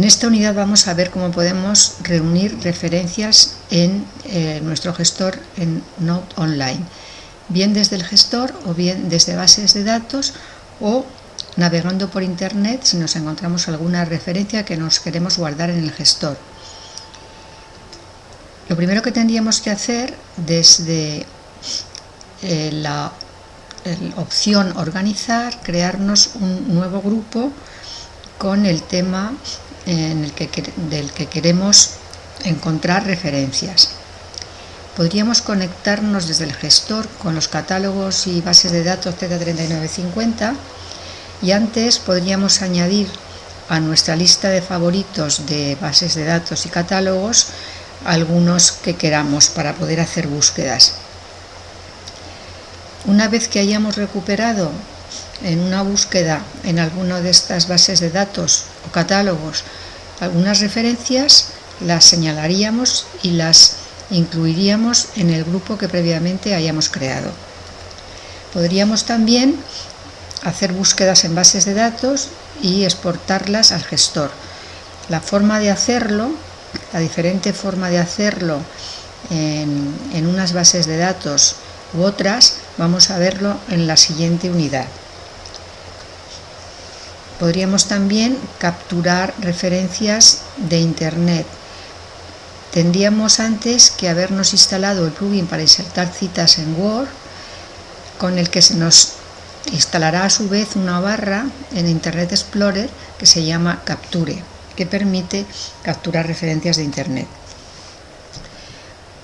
En esta unidad vamos a ver cómo podemos reunir referencias en eh, nuestro gestor en Note Online, bien desde el gestor o bien desde bases de datos o navegando por internet si nos encontramos alguna referencia que nos queremos guardar en el gestor. Lo primero que tendríamos que hacer desde eh, la opción organizar, crearnos un nuevo grupo con el tema en el que, del que queremos encontrar referencias. Podríamos conectarnos desde el gestor con los catálogos y bases de datos Z3950 y antes podríamos añadir a nuestra lista de favoritos de bases de datos y catálogos algunos que queramos para poder hacer búsquedas. Una vez que hayamos recuperado en una búsqueda en alguna de estas bases de datos o catálogos algunas referencias, las señalaríamos y las incluiríamos en el grupo que previamente hayamos creado. Podríamos también hacer búsquedas en bases de datos y exportarlas al gestor. La forma de hacerlo, la diferente forma de hacerlo en, en unas bases de datos u otras, vamos a verlo en la siguiente unidad. Podríamos también capturar referencias de Internet. Tendríamos antes que habernos instalado el plugin para insertar citas en Word, con el que se nos instalará a su vez una barra en Internet Explorer que se llama Capture, que permite capturar referencias de Internet.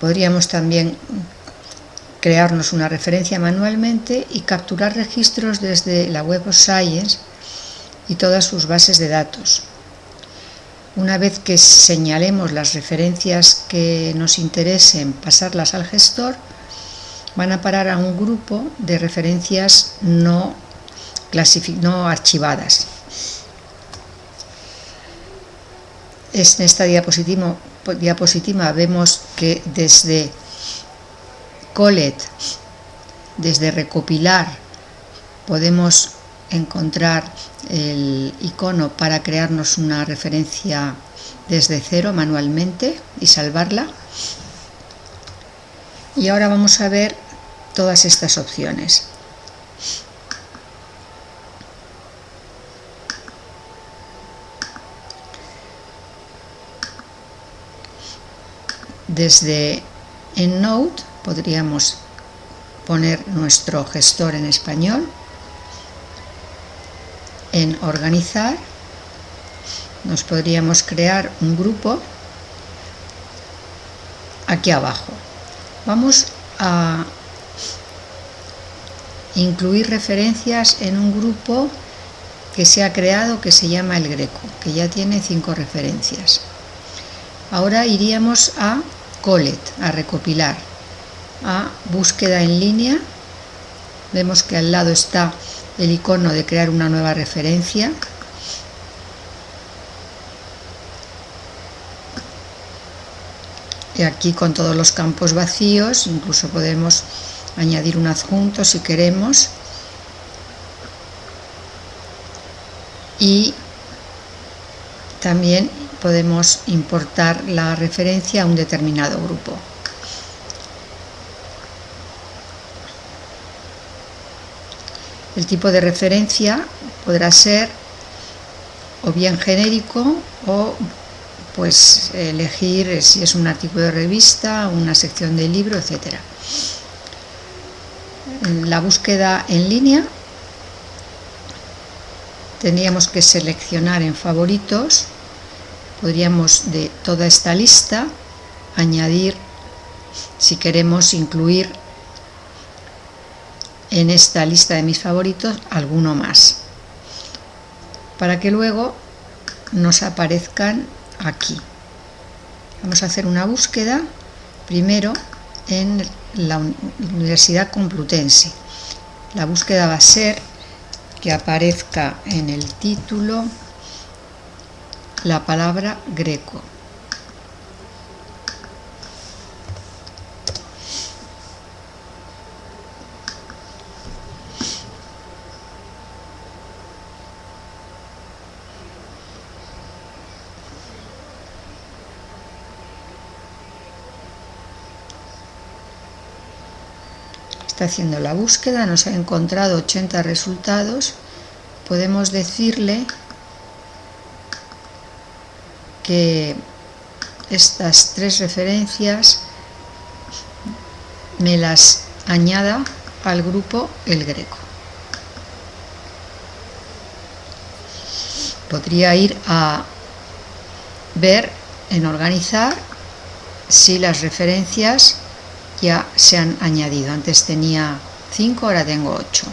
Podríamos también crearnos una referencia manualmente y capturar registros desde la Web of Science y todas sus bases de datos. Una vez que señalemos las referencias que nos interesen, pasarlas al gestor, van a parar a un grupo de referencias no, no archivadas. En esta diapositiva, diapositiva vemos que desde Colet, desde recopilar, podemos encontrar el icono para crearnos una referencia desde cero manualmente y salvarla. Y ahora vamos a ver todas estas opciones. Desde EndNote podríamos poner nuestro gestor en español en organizar nos podríamos crear un grupo aquí abajo. Vamos a incluir referencias en un grupo que se ha creado que se llama el Greco, que ya tiene cinco referencias. Ahora iríamos a Colet, a recopilar, a búsqueda en línea. Vemos que al lado está el icono de crear una nueva referencia y aquí con todos los campos vacíos incluso podemos añadir un adjunto si queremos y también podemos importar la referencia a un determinado grupo. El tipo de referencia podrá ser o bien genérico o pues elegir si es un artículo de revista, una sección de libro, etc. la búsqueda en línea tendríamos que seleccionar en favoritos, podríamos de toda esta lista añadir si queremos incluir en esta lista de mis favoritos alguno más. Para que luego nos aparezcan aquí. Vamos a hacer una búsqueda primero en la Universidad Complutense. La búsqueda va a ser que aparezca en el título la palabra greco está haciendo la búsqueda, nos ha encontrado 80 resultados, podemos decirle que estas tres referencias me las añada al grupo El Greco. Podría ir a ver en organizar si las referencias ya se han añadido. Antes tenía 5, ahora tengo 8.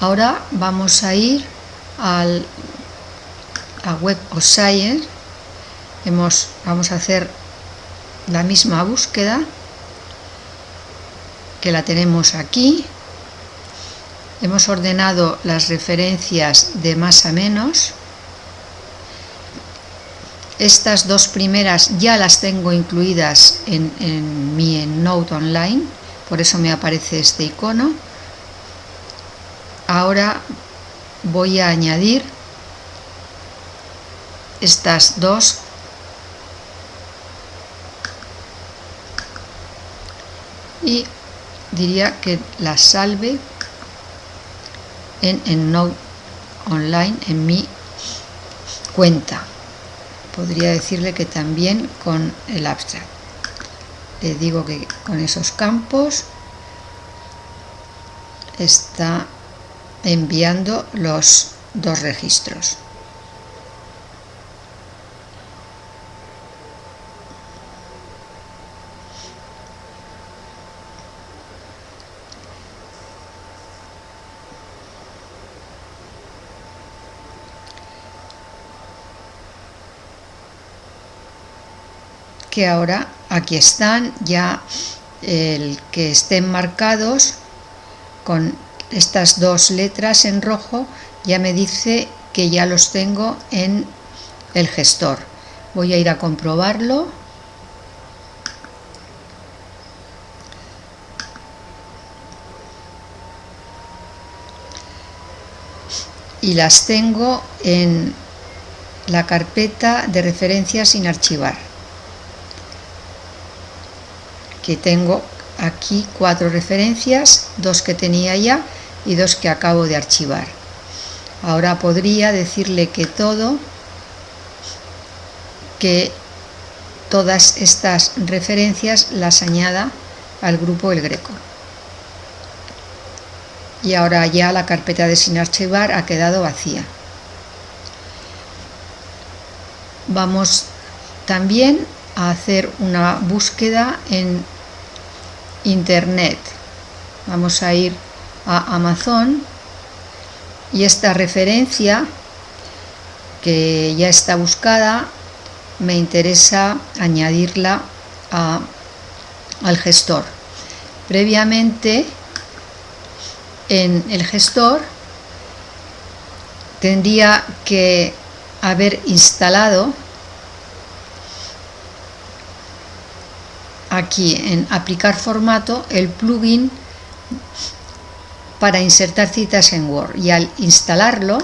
Ahora vamos a ir al, a Web of. Hemos, vamos a hacer la misma búsqueda que la tenemos aquí. Hemos ordenado las referencias de más a menos estas dos primeras ya las tengo incluidas en, mi Note Online, por eso me aparece este icono. Ahora voy a añadir estas dos y diría que las salve en, en Note Online en mi cuenta podría decirle que también con el abstract. Le digo que con esos campos está enviando los dos registros. Que ahora aquí están ya el que estén marcados con estas dos letras en rojo ya me dice que ya los tengo en el gestor. Voy a ir a comprobarlo. Y las tengo en la carpeta de referencias sin archivar que tengo aquí cuatro referencias, dos que tenía ya y dos que acabo de archivar. Ahora podría decirle que todo, que todas estas referencias las añada al grupo El Greco. Y ahora ya la carpeta de sin archivar ha quedado vacía. Vamos también a hacer una búsqueda en internet. Vamos a ir a Amazon y esta referencia que ya está buscada me interesa añadirla al gestor. Previamente en el gestor tendría que haber instalado aquí en aplicar formato el plugin para insertar citas en Word. Y al instalarlo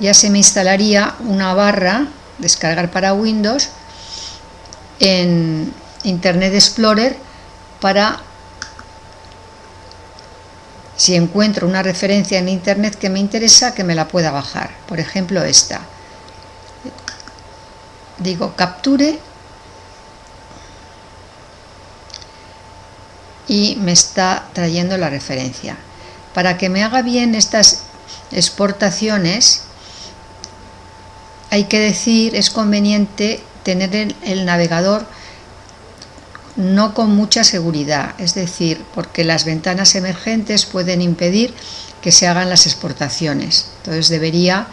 ya se me instalaría una barra descargar para Windows en Internet Explorer para si encuentro una referencia en Internet que me interesa que me la pueda bajar. Por ejemplo esta. Digo capture y me está trayendo la referencia. Para que me haga bien estas exportaciones, hay que decir, es conveniente tener el, navegador no con mucha seguridad, es decir, porque las ventanas emergentes pueden impedir que se hagan las exportaciones. Entonces debería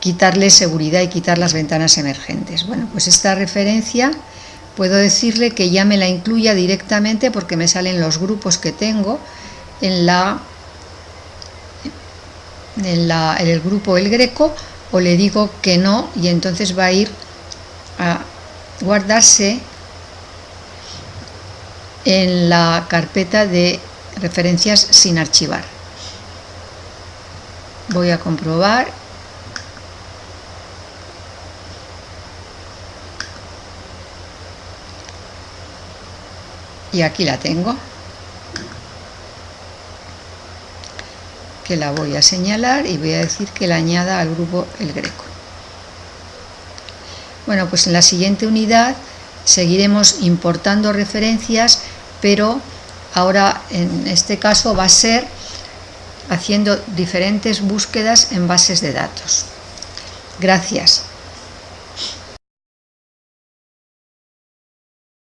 quitarle seguridad y quitar las ventanas emergentes. Bueno, pues esta referencia puedo decirle que ya me la incluya directamente porque me salen los grupos que tengo en la en, la, en el grupo El Greco o le digo que no y entonces va a ir a guardarse en la carpeta de referencias sin archivar. Voy a comprobar y aquí la tengo que la voy a señalar y voy a decir que la añada al grupo El Greco. Bueno pues en la siguiente unidad seguiremos importando referencias pero ahora en este caso va a ser haciendo diferentes búsquedas en bases de datos. Gracias